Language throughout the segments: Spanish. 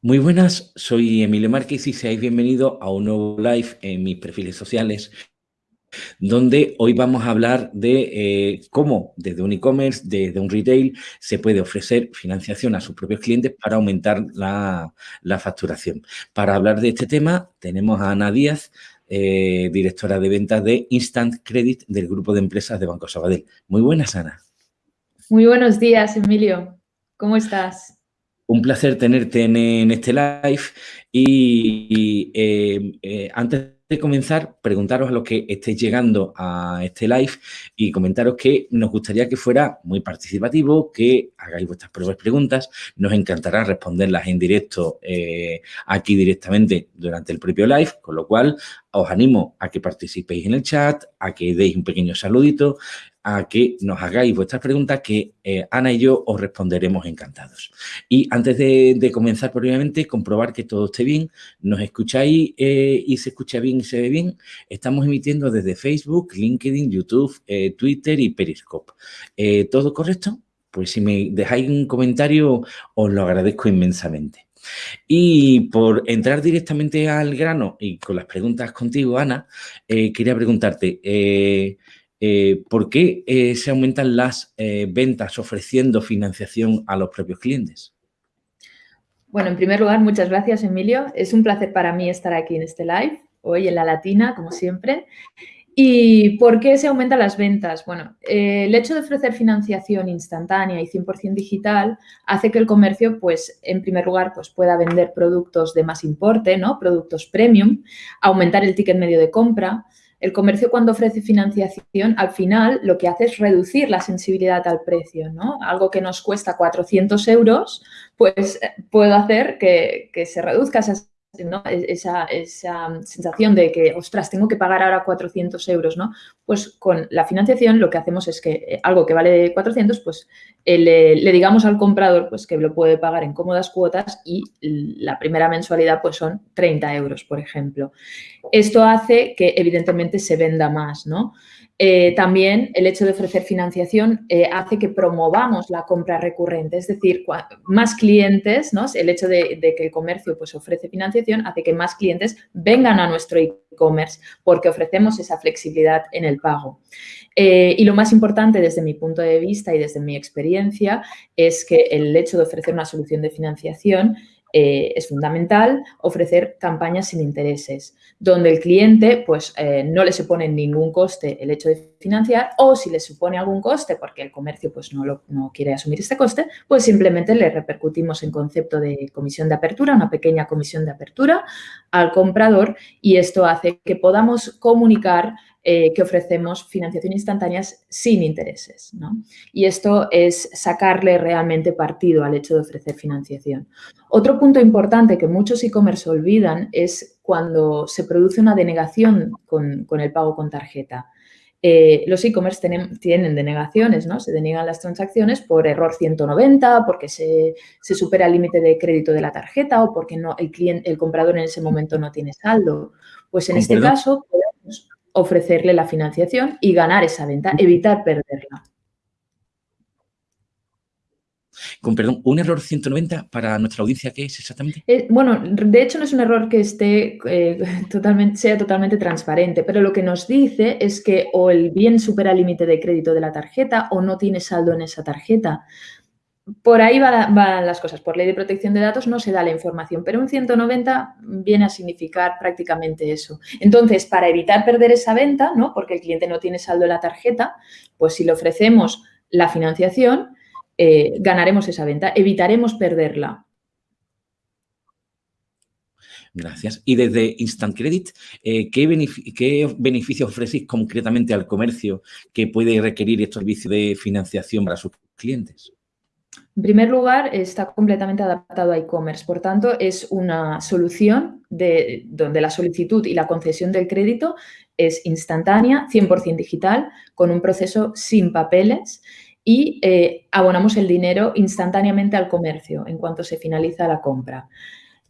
Muy buenas, soy Emilio Márquez y seáis bienvenidos a un nuevo live en mis perfiles sociales donde hoy vamos a hablar de eh, cómo desde un e-commerce, desde un retail, se puede ofrecer financiación a sus propios clientes para aumentar la, facturación. Para hablar de este tema tenemos a Ana Díaz, eh, directora de ventas de Instant Credit del grupo de empresas de Banco Sabadell. Muy buenas, Ana. Muy buenos días, Emilio. ¿Cómo estás? Un placer tenerte en, este live y, eh, antes de comenzar, preguntaros a los que estéis llegando a este live y comentaros que nos gustaría que fuera muy participativo, que hagáis vuestras propias preguntas. Nos encantará responderlas en directo eh, aquí directamente durante el propio live, con lo cual os animo a que participéis en el chat, a que deis un pequeño saludito, a que nos hagáis vuestras preguntas que eh, Ana y yo os responderemos encantados. Y antes de, comenzar, probablemente, comprobar que todo esté bien, nos escucháis eh, y se escucha bien y se ve bien. Estamos emitiendo desde Facebook, LinkedIn, YouTube, eh, Twitter y Periscope. ¿Todo correcto? Pues si me dejáis un comentario, os lo agradezco inmensamente. Y por entrar directamente al grano y con las preguntas contigo, Ana, quería preguntarte, eh, ¿por qué eh, se aumentan las eh, ventas ofreciendo financiación a los propios clientes? Bueno, en primer lugar, muchas gracias, Emilio. Es un placer para mí estar aquí en este live, hoy en La Latina, como siempre. ¿Y por qué se aumentan las ventas? Bueno, el hecho de ofrecer financiación instantánea y 100% digital hace que el comercio, pues, en primer lugar, pues, pueda vender productos de más importe, ¿no? Productos premium, aumentar el ticket medio de compra, el comercio cuando ofrece financiación, al final lo que hace es reducir la sensibilidad al precio, ¿no? Algo que nos cuesta 400 euros, pues eh, puedo hacer que, que se reduzca esa e-, esa, sensación de que, ostras, tengo que pagar ahora 400 euros, ¿no? Pues con la financiación lo que hacemos es que eh, algo que vale 400, pues eh, le, digamos al comprador pues que lo puede pagar en cómodas cuotas y la primera mensualidad pues son 30 euros, por ejemplo. Esto hace que evidentemente se venda más, ¿no? Eh, también el hecho de ofrecer financiación eh, hace que promovamos la compra recurrente, es decir, más clientes, ¿no? el hecho de, que el comercio pues, ofrece financiación hace que más clientes vengan a nuestro e-commerce porque ofrecemos esa flexibilidad en el pago. Eh, y lo más importante desde mi punto de vista y desde mi experiencia es que el hecho de ofrecer una solución de financiación eh, es fundamental ofrecer campañas sin intereses, donde el cliente pues, eh, no le supone ningún coste el hecho de financiar o si le supone algún coste porque el comercio pues, no, lo, no quiere asumir este coste, pues simplemente le repercutimos en concepto de comisión de apertura, una pequeña comisión de apertura al comprador y esto hace que podamos comunicar eh, que ofrecemos financiación instantáneas sin intereses. Y esto es sacarle realmente partido al hecho de ofrecer financiación. Otro punto importante que muchos e-commerce olvidan es cuando se produce una denegación con, el pago con tarjeta. Eh, los e-commerce tienen, denegaciones, ¿no? Se deniegan las transacciones por error 190, porque se, supera el límite de crédito de la tarjeta o porque no, el, cliente, el comprador en ese momento no tiene saldo. Pues en este caso podemos ofrecerle la financiación y ganar esa venta, evitar perderla. Con perdón, ¿un error 190 para nuestra audiencia qué es exactamente? Eh, bueno, de hecho no es un error que esté eh, totalmente, sea totalmente transparente, pero lo que nos dice es que o el bien supera el límite de crédito de la tarjeta o no tiene saldo en esa tarjeta por ahí van, las cosas. Por ley de protección de datos no se da la información, pero un 190 viene a significar prácticamente eso. Entonces, para evitar perder esa venta, ¿no? porque el cliente no tiene saldo en la tarjeta, pues si le ofrecemos la financiación, eh, ganaremos esa venta, evitaremos perderla. Gracias. Y desde Instant Credit, eh, ¿qué, beneficios ofrecéis concretamente al comercio que puede requerir estos servicios de financiación para sus clientes? En primer lugar, está completamente adaptado a e-commerce, por tanto, es una solución de, donde la solicitud y la concesión del crédito es instantánea, 100% digital, con un proceso sin papeles y eh, abonamos el dinero instantáneamente al comercio en cuanto se finaliza la compra.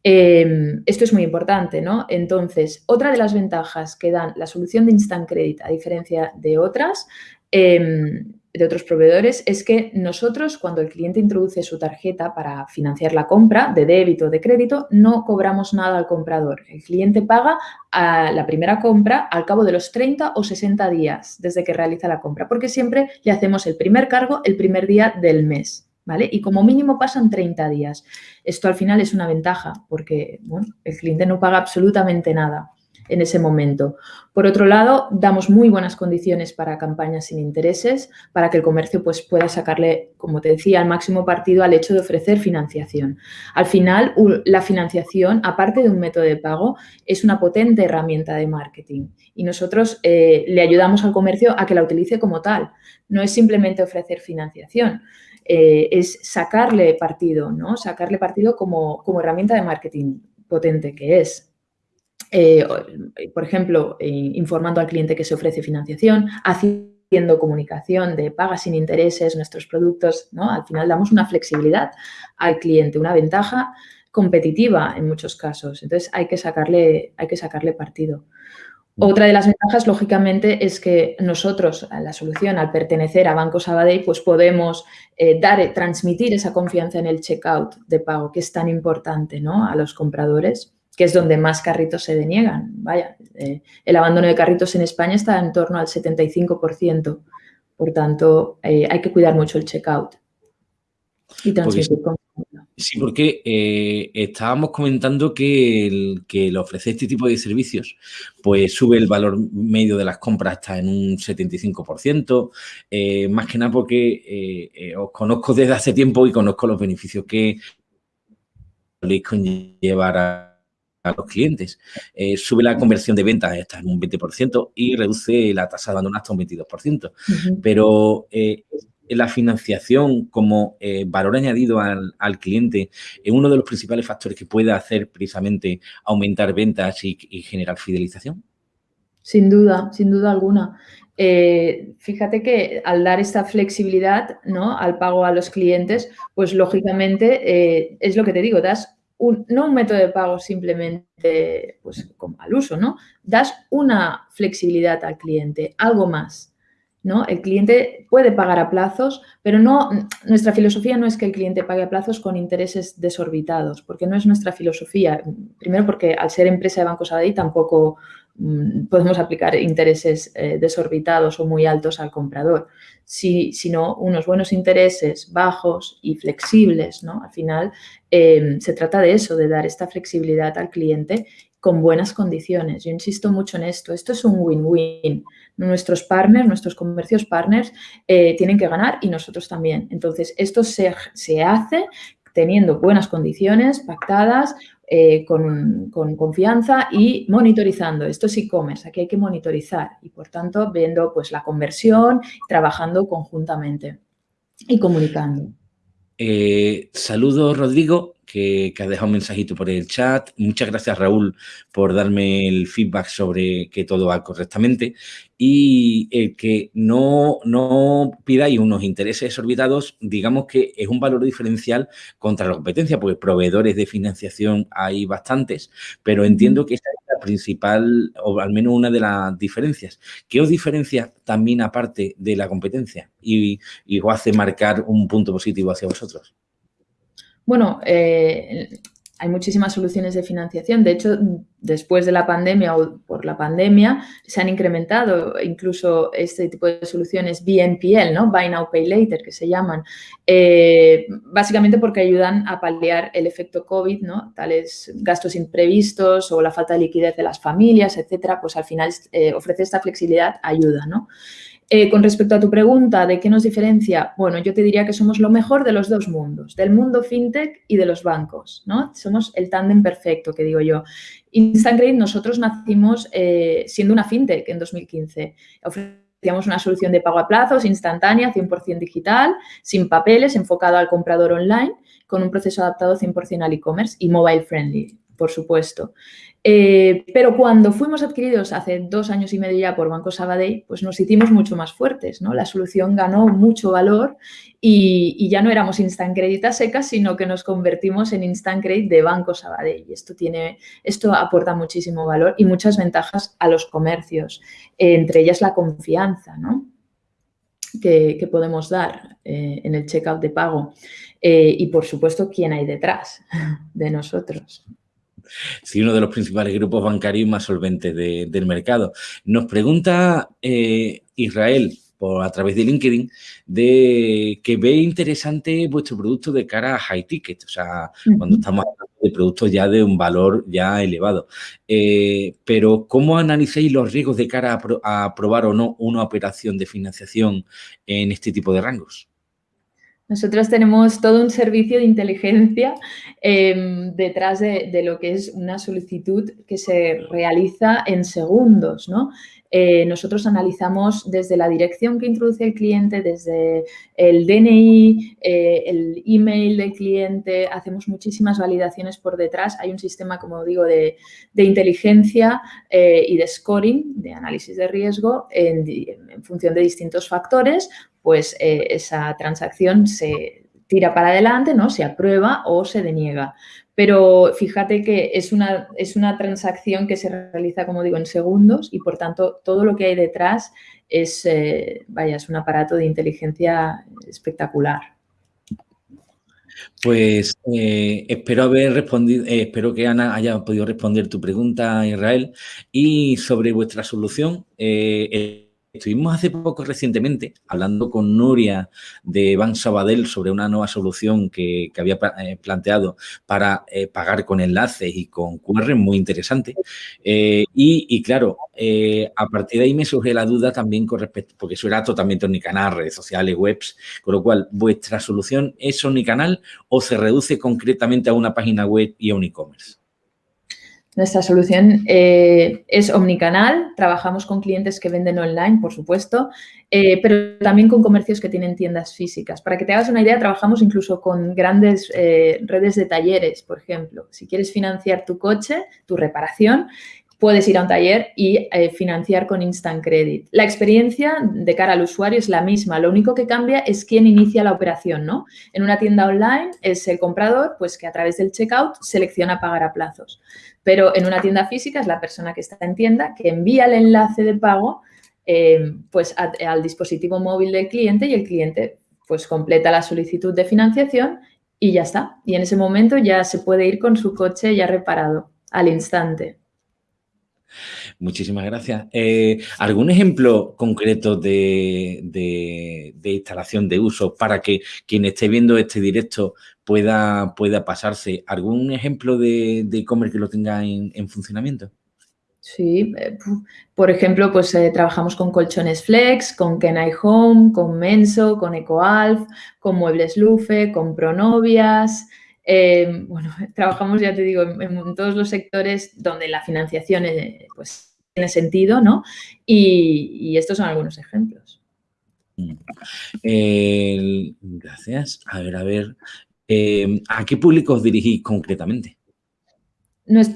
Em, esto es muy importante, ¿no? Entonces, otra de las ventajas que dan la solución de Instant Credit, a diferencia de otras, em, de otros proveedores es que nosotros, cuando el cliente introduce su tarjeta para financiar la compra de débito o de crédito, no cobramos nada al comprador. El cliente paga a la primera compra al cabo de los 30 o 60 días desde que realiza la compra, porque siempre le hacemos el primer cargo el primer día del mes. ¿Vale? Y como mínimo pasan 30 días. Esto al final es una ventaja porque el cliente no paga absolutamente nada en ese momento. Por otro lado, damos muy buenas condiciones para campañas sin intereses, para que el comercio pues, pueda sacarle, como te decía, al máximo partido al hecho de ofrecer financiación. Al final, la financiación, aparte de un método de pago, es una potente herramienta de marketing y nosotros eh, le ayudamos al comercio a que la utilice como tal. No es simplemente ofrecer financiación, eh, es sacarle partido, ¿no? Sacarle partido como, como herramienta de marketing potente que es. Eh, por ejemplo, eh, informando al cliente que se ofrece financiación, haciendo comunicación de paga sin intereses, nuestros productos, ¿no? Al final damos una flexibilidad al cliente, una ventaja competitiva en muchos casos. Entonces, hay que sacarle, hay que sacarle partido. Mm. Otra de las ventajas, lógicamente, es que nosotros, la solución, al pertenecer a Banco Sabadell, pues podemos eh, dar, transmitir esa confianza en el checkout de pago, que es tan importante ¿no? a los compradores que es donde más carritos se deniegan. Vaya, eh, el abandono de carritos en España está en torno al 75%. Por tanto, eh, hay que cuidar mucho el checkout y transmitir Sí, porque eh, estábamos comentando que el, que ofrecer este tipo de servicios, pues sube el valor medio de las compras hasta en un 75%, más que nada porque os conozco desde hace tiempo y conozco los beneficios que podéis conllevar a los clientes. Eh, sube la conversión de ventas hasta un 20% y reduce la tasa de abandono hasta un 22%. Pero eh, la financiación como eh, valor añadido al, cliente es uno de los principales factores que puede hacer precisamente aumentar ventas y, generar fidelización. Sin duda, sin duda alguna. fíjate que al dar esta flexibilidad ¿no? al pago a los clientes, pues lógicamente es lo que te digo, das no un método de pago simplemente pues, como al uso, ¿no? Das una flexibilidad al cliente, algo más, ¿no? El cliente puede pagar a plazos, pero no, nuestra filosofía no es que el cliente pague a plazos con intereses desorbitados, porque no es nuestra filosofía. Primero porque al ser empresa de Banco Sabadell tampoco podemos aplicar intereses eh, desorbitados o muy altos al comprador, sino unos buenos intereses bajos y flexibles, ¿no? Al final Em, se trata de eso, de dar esta flexibilidad al cliente con buenas condiciones. Yo insisto mucho en esto. Esto es un win-win. Nuestros partners, nuestros comercios partners eh, tienen que ganar y nosotros también. Entonces, esto se, hace teniendo buenas condiciones pactadas, eh, con, con, confianza y monitorizando. Esto es e-commerce, aquí hay que monitorizar y, por tanto, viendo pues, la conversión, trabajando conjuntamente y comunicando. Eh, saludos, Rodrigo, que, que, has dejado un mensajito por el chat. Muchas gracias, Raúl, por darme el feedback sobre que todo va correctamente. Y el que no, no pidáis unos intereses exorbitados, digamos que es un valor diferencial contra la competencia, porque proveedores de financiación hay bastantes, pero entiendo que esta es la principal, o al menos una de las diferencias. ¿Qué os diferencia también aparte de la competencia y, y os hace marcar un punto positivo hacia vosotros? Bueno, eh, hay muchísimas soluciones de financiación. De hecho, después de la pandemia o por la pandemia, se han incrementado incluso este tipo de soluciones BNPL, ¿no? Buy Now, Pay Later, que se llaman, eh, básicamente porque ayudan a paliar el efecto COVID, ¿no? Tales gastos imprevistos o la falta de liquidez de las familias, etcétera, pues al final eh, ofrece esta flexibilidad, ayuda, ¿no? Eh, con respecto a tu pregunta de qué nos diferencia, bueno, yo te diría que somos lo mejor de los dos mundos, del mundo fintech y de los bancos, ¿no? Somos el tándem perfecto, que digo yo. Instant nosotros nacimos eh, siendo una fintech en 2015. Ofrecíamos una solución de pago a plazos instantánea, 100% digital, sin papeles, enfocado al comprador online, con un proceso adaptado 100% al e-commerce y mobile friendly, por supuesto. Eh, pero cuando fuimos adquiridos hace dos años y medio ya por Banco Sabadell, pues nos hicimos mucho más fuertes, ¿no? La solución ganó mucho valor y, ya no éramos Instant Credit a secas, sino que nos convertimos en Instant Credit de Banco Sabadell. Y esto, tiene, esto aporta muchísimo valor y muchas ventajas a los comercios, entre ellas la confianza, ¿no? que, podemos dar eh, en el checkout de pago. Eh, y, por supuesto, quién hay detrás de nosotros. Sí, uno de los principales grupos bancarios más solventes del mercado. Nos pregunta Israel, por, a través de LinkedIn, de que ve interesante vuestro producto de cara a high ticket, o sea, cuando estamos hablando de productos ya de un valor ya elevado. Eh, pero, ¿cómo analizáis los riesgos de cara a, aprobar o no una operación de financiación en este tipo de rangos? Nosotros tenemos todo un servicio de inteligencia em, detrás de, de, lo que es una solicitud que se realiza en segundos, ¿no? Eh, nosotros analizamos desde la dirección que introduce el cliente, desde el DNI, eh, el email del cliente, hacemos muchísimas validaciones por detrás. Hay un sistema, como digo, de, inteligencia eh, y de scoring, de análisis de riesgo en, en función de distintos factores, pues esa transacción se tira para adelante, ¿no? Se aprueba o se deniega. Pero fíjate que es una, es una transacción que se realiza, como digo, en segundos y, por tanto, todo lo que hay detrás es, eh, vaya, es un aparato de inteligencia espectacular. Pues eh, espero haber respondido, eh, espero que Ana haya podido responder tu pregunta, Israel. Y sobre vuestra solución, Estuvimos hace poco recientemente hablando con Nuria de Ban Sabadell sobre una nueva solución que, había eh, planteado para eh, pagar con enlaces y con QR, muy interesante. Eh, y, claro, a partir de ahí me surge la duda también con respecto, porque eso era totalmente omnicanal, redes sociales, webs, con lo cual, ¿vuestra solución es omnicanal o se reduce concretamente a una página web y a un e-commerce? Nuestra solución eh, es omnicanal, trabajamos con clientes que venden online, por supuesto, eh, pero también con comercios que tienen tiendas físicas. Para que te hagas una idea, trabajamos incluso con grandes eh, redes de talleres, por ejemplo. Si quieres financiar tu coche, tu reparación, puedes ir a un taller y financiar con Instant Credit. La experiencia de cara al usuario es la misma, lo único que cambia es quién inicia la operación, ¿no? En una tienda online es el comprador, pues que a través del checkout selecciona pagar a plazos. Pero en una tienda física es la persona que está en tienda que envía el enlace de pago eh, pues al dispositivo móvil del cliente y el cliente pues completa la solicitud de financiación y ya está. Y en ese momento ya se puede ir con su coche ya reparado al instante. Muchísimas gracias. Eh, ¿Algún ejemplo concreto de, instalación de uso para que quien esté viendo este directo pueda, pueda pasarse? ¿Algún ejemplo de e-commerce que lo tenga en, funcionamiento? Sí, eh, por ejemplo, pues eh, trabajamos con colchones Flex, con Kenai Home, con Menso, con EcoAlf, con Muebles Lufe, con Pronovias, eh, bueno, trabajamos, ya te digo, en, todos los sectores donde la financiación eh, pues, tiene sentido, ¿no? Y, estos son algunos ejemplos. Mm. gracias. A ver, a ver. Eh, ¿A qué públicos dirigís concretamente?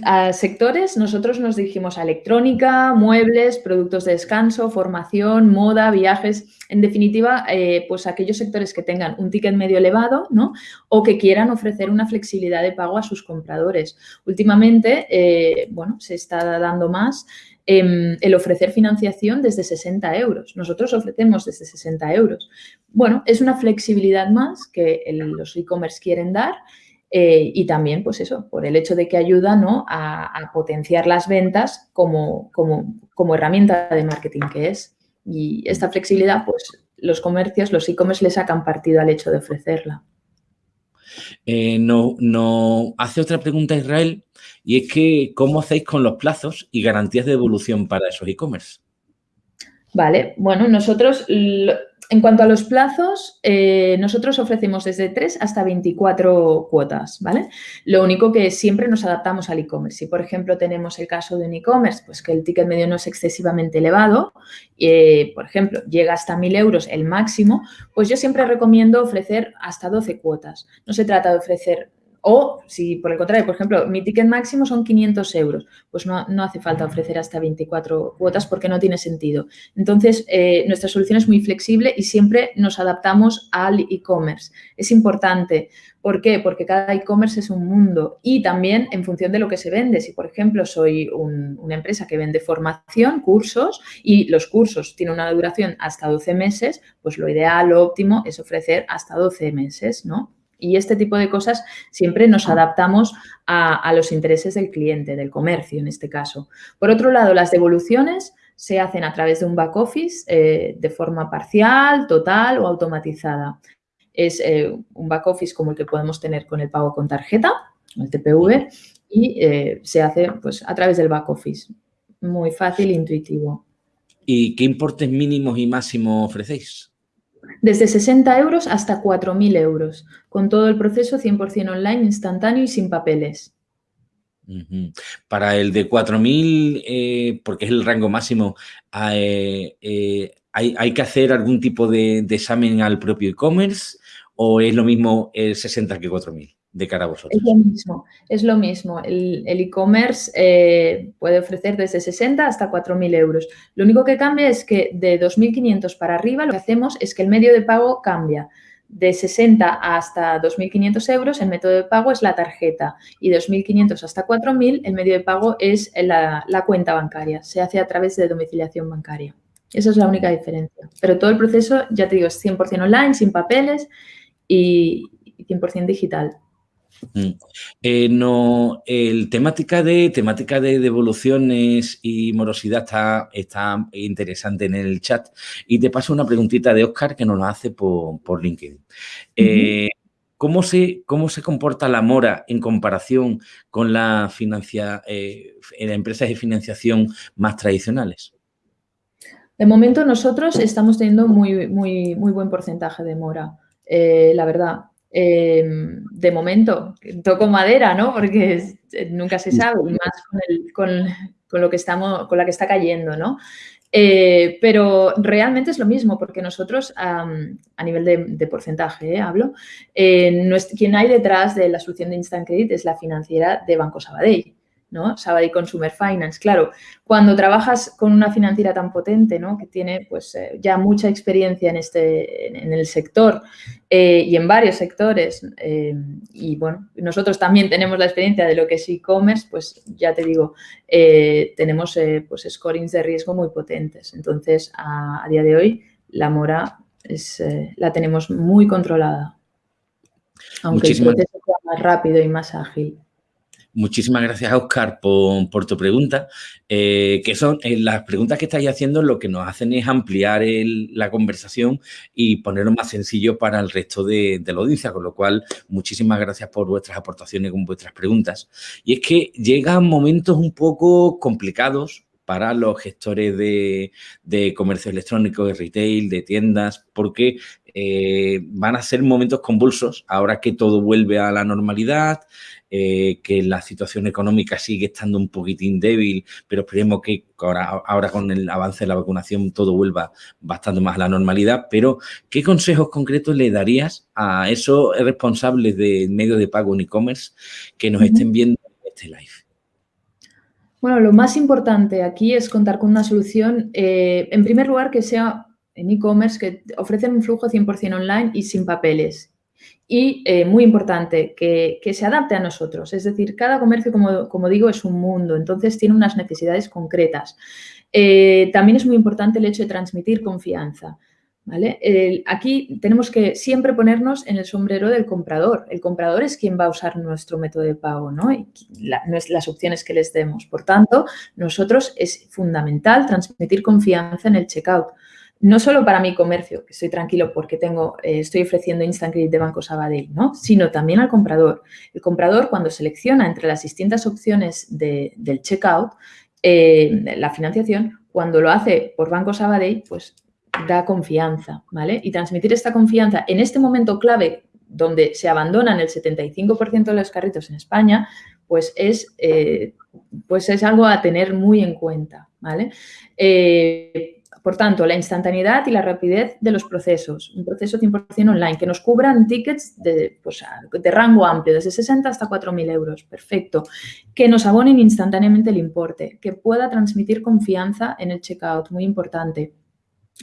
A sectores, nosotros nos dirigimos a electrónica, muebles, productos de descanso, formación, moda, viajes, en definitiva, eh, pues aquellos sectores que tengan un ticket medio elevado, ¿no? O que quieran ofrecer una flexibilidad de pago a sus compradores. Últimamente, eh, bueno, se está dando más em, el ofrecer financiación desde 60 euros. Nosotros ofrecemos desde 60 euros. Bueno, es una flexibilidad más que los e-commerce quieren dar eh, y también, pues eso, por el hecho de que ayuda ¿no? a, potenciar las ventas como, como, herramienta de marketing que es. Y esta flexibilidad, pues los comercios, los e-commerce le sacan partido al hecho de ofrecerla. Eh, no, no hace otra pregunta Israel y es que ¿cómo hacéis con los plazos y garantías de devolución para esos e-commerce? Vale, bueno, nosotros en cuanto a los plazos, eh, nosotros ofrecemos desde 3 hasta 24 cuotas, ¿vale? Lo único que siempre nos adaptamos al e-commerce. Si, por ejemplo, tenemos el caso de un e-commerce, pues que el ticket medio no es excesivamente elevado, eh, por ejemplo, llega hasta 1.000 euros el máximo, pues yo siempre recomiendo ofrecer hasta 12 cuotas. No se trata de ofrecer o si por el contrario, por ejemplo, mi ticket máximo son 500 euros, pues no, hace falta ofrecer hasta 24 cuotas porque no tiene sentido. Entonces, eh, nuestra solución es muy flexible y siempre nos adaptamos al e-commerce. Es importante. ¿Por qué? Porque cada e-commerce es un mundo y también en función de lo que se vende. Si, por ejemplo, soy una empresa que vende formación, cursos y los cursos tienen una duración hasta 12 meses, pues lo ideal, lo óptimo es ofrecer hasta 12 meses, ¿no? Y este tipo de cosas siempre nos adaptamos a, los intereses del cliente, del comercio en este caso. Por otro lado, las devoluciones se hacen a través de un back office eh, de forma parcial, total o automatizada. Es eh, un back office como el que podemos tener con el pago con tarjeta, el TPV, y eh, se hace pues, a través del back office. Muy fácil e intuitivo. ¿Y qué importes mínimos y máximos ofrecéis? Desde 60 euros hasta 4.000 euros, con todo el proceso 100% online, instantáneo y sin papeles. Para el de 4.000, eh, porque es el rango máximo, eh, eh, ¿hay, que hacer algún tipo de, de examen al propio e-commerce o es lo mismo el 60 que 4.000? De cara a vosotros? Es lo mismo, es lo mismo. El e-commerce eh, puede ofrecer desde 60 hasta 4.000 euros. Lo único que cambia es que de 2.500 para arriba lo que hacemos es que el medio de pago cambia. De 60 hasta 2.500 euros el método de pago es la tarjeta y de 2.500 hasta 4.000 el medio de pago es la, la cuenta bancaria. Se hace a través de domiciliación bancaria. Esa es la única diferencia. Pero todo el proceso, ya te digo, es 100% online, sin papeles y 100% digital. Mm. Eh, no, el temática de temática de devoluciones y morosidad está, está interesante en el chat. Y te paso una preguntita de Oscar que nos lo hace por, LinkedIn. Eh, ¿cómo, se, ¿Cómo se comporta la mora en comparación con la financia, eh, empresas de financiación más tradicionales? De momento nosotros estamos teniendo muy, muy, muy buen porcentaje de mora, la verdad. Em, de momento, toco madera, ¿no? Porque eh, nunca se sabe, más con, lo que estamos, con la que está cayendo, ¿no? Eh, pero realmente es lo mismo, porque nosotros, a nivel de, porcentaje, ¿eh? hablo, quien hay detrás de la solución de Instant Credit es la financiera de Banco Sabadell. ¿No? Sabadell Consumer Finance. Claro, cuando trabajas con una financiera tan potente, ¿no? Que tiene pues eh, ya mucha experiencia en, este, en, el sector eh, y en varios sectores eh, y bueno, nosotros también tenemos la experiencia de lo que es e-commerce, pues ya te digo, tenemos pues scorings de riesgo muy potentes. Entonces, a, día de hoy, la mora es, la tenemos muy controlada. Aunque el proceso sea más rápido y más ágil. Muchísimas gracias, Oscar, por, tu pregunta, eh, que son eh, las preguntas que estáis haciendo lo que nos hacen es ampliar la conversación y ponerlo más sencillo para el resto de, la audiencia, con lo cual muchísimas gracias por vuestras aportaciones con vuestras preguntas. Y es que llegan momentos un poco complicados para los gestores de, comercio electrónico, de retail, de tiendas, porque eh, van a ser momentos convulsos ahora que todo vuelve a la normalidad, eh, que la situación económica sigue estando un poquitín débil, pero esperemos que ahora, con el avance de la vacunación todo vuelva bastante más a la normalidad. Pero, ¿qué consejos concretos le darías a esos responsables de medios de pago en e-commerce que nos estén viendo en este live? Bueno, lo más importante aquí es contar con una solución, eh, en primer lugar, que sea en e-commerce, que ofrecen un flujo 100% online y sin papeles y, eh, muy importante, que, se adapte a nosotros. Es decir, cada comercio, como, digo, es un mundo, entonces tiene unas necesidades concretas. Eh, también es muy importante el hecho de transmitir confianza. ¿vale? aquí tenemos que siempre ponernos en el sombrero del comprador. El comprador es quien va a usar nuestro método de pago ¿no? y las opciones que les demos. Por tanto, nosotros es fundamental transmitir confianza en el checkout no solo para mi comercio, que estoy tranquilo porque tengo, eh, estoy ofreciendo Instant Credit de Banco Sabadell, ¿no? sino también al comprador. El comprador cuando selecciona entre las distintas opciones del checkout, eh, la financiación, cuando lo hace por Banco Sabadell, pues da confianza, ¿vale? Y transmitir esta confianza en este momento clave donde se abandonan el 75% de los carritos en España, pues es, eh, pues es algo a tener muy en cuenta, ¿vale? Por tanto, la instantaneidad y la rapidez de los procesos. Un proceso 100% online que nos cubran tickets de, pues, de rango amplio, desde 60 hasta 4.000 euros. Perfecto. Que nos abonen instantáneamente el importe. Que pueda transmitir confianza en el checkout. Muy importante.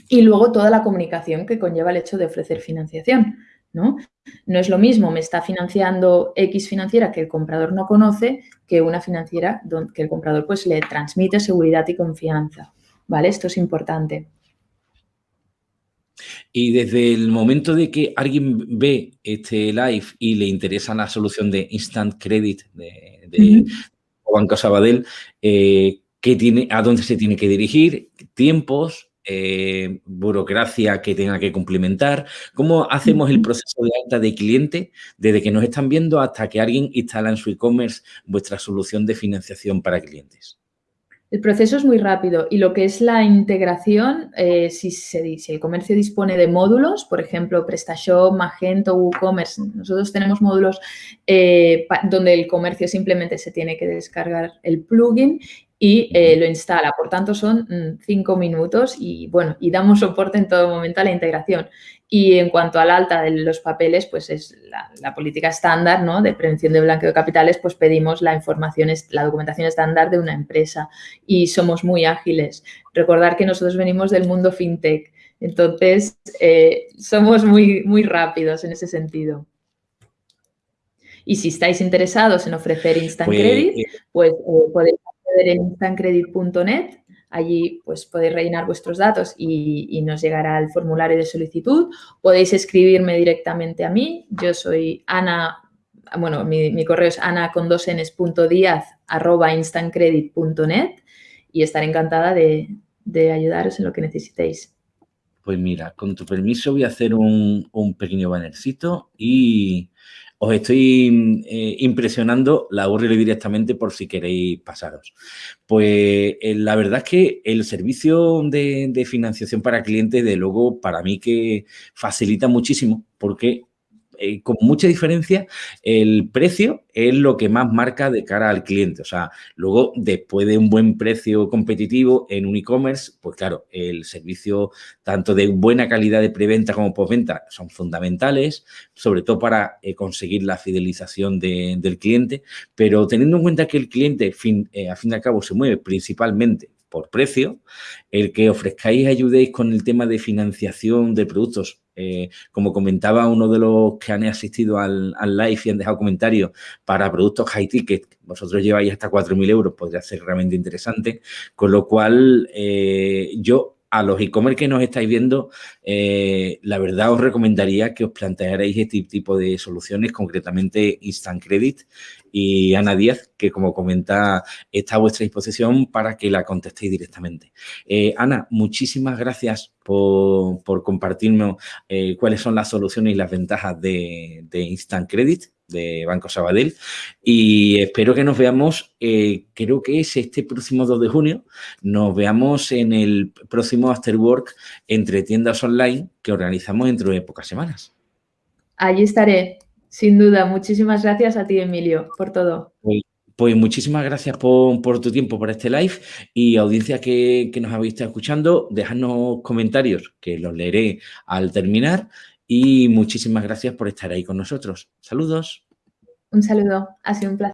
Y luego toda la comunicación que conlleva el hecho de ofrecer financiación. ¿no? No es lo mismo, me está financiando X financiera que el comprador no conoce que una financiera que el comprador pues le transmite seguridad y confianza, ¿vale? Esto es importante. Y desde el momento de que alguien ve este live y le interesa la solución de Instant Credit de, Banco Sabadell, eh, ¿qué tiene, ¿a dónde se tiene que dirigir? ¿Tiempos? Eh, burocracia que tenga que cumplimentar. ¿Cómo hacemos el proceso de alta de cliente desde que nos están viendo hasta que alguien instala en su e-commerce vuestra solución de financiación para clientes? El proceso es muy rápido y lo que es la integración, eh, si, si, el comercio dispone de módulos, por ejemplo, PrestaShop, Magento, WooCommerce, nosotros tenemos módulos eh, donde el comercio simplemente se tiene que descargar el plugin y eh, lo instala. Por tanto, son mm, cinco minutos y, bueno, y damos soporte en todo momento a la integración. Y en cuanto al alta de los papeles, pues es la, política estándar ¿no? de prevención de blanqueo de capitales, pues pedimos la información, la documentación estándar de una empresa y somos muy ágiles. Recordar que nosotros venimos del mundo fintech, entonces eh, somos muy, muy rápidos en ese sentido. Y si estáis interesados en ofrecer Instant pues, Credit, eh, pues en instantcredit.net. Allí pues podéis rellenar vuestros datos y, nos llegará el formulario de solicitud. Podéis escribirme directamente a mí. Yo soy Ana, bueno, mi, correo es ana y estaré encantada de, ayudaros en lo que necesitéis. Pues mira, con tu permiso voy a hacer un, un pequeño bannercito y os estoy eh, impresionando, la URL directamente por si queréis pasaros. Pues eh, la verdad es que el servicio de, de, financiación para clientes, de luego, para mí que facilita muchísimo porque eh, con mucha diferencia, el precio es lo que más marca de cara al cliente. O sea, luego, después de un buen precio competitivo en un e-commerce, pues claro, el servicio tanto de buena calidad de preventa como postventa son fundamentales, sobre todo para eh, conseguir la fidelización del cliente, pero teniendo en cuenta que el cliente, fin, eh, a fin de cabo, se mueve principalmente por precio, el que ofrezcáis ayudéis con el tema de financiación de productos eh, como comentaba uno de los que han asistido al, live y han dejado comentarios para productos high ticket, vosotros lleváis hasta 4.000 euros, podría ser realmente interesante. Con lo cual, eh, yo a los e-commerce que nos estáis viendo, eh, la verdad os recomendaría que os plantearais este tipo de soluciones, concretamente Instant Credit y Ana Díaz, que como comenta, está a vuestra disposición para que la contestéis directamente. Ana, muchísimas gracias por, compartirnos eh, cuáles son las soluciones y las ventajas de, Instant Credit de Banco Sabadell y espero que nos veamos, eh, creo que es este próximo 2 de junio, nos veamos en el próximo After Work entre tiendas online que organizamos dentro de pocas semanas. Allí estaré, sin duda. Muchísimas gracias a ti, Emilio, por todo. Pues muchísimas gracias por, tu tiempo, por este live y audiencia que, nos habéis estado escuchando, dejadnos comentarios que los leeré al terminar y muchísimas gracias por estar ahí con nosotros. Saludos. Un saludo, ha sido un placer.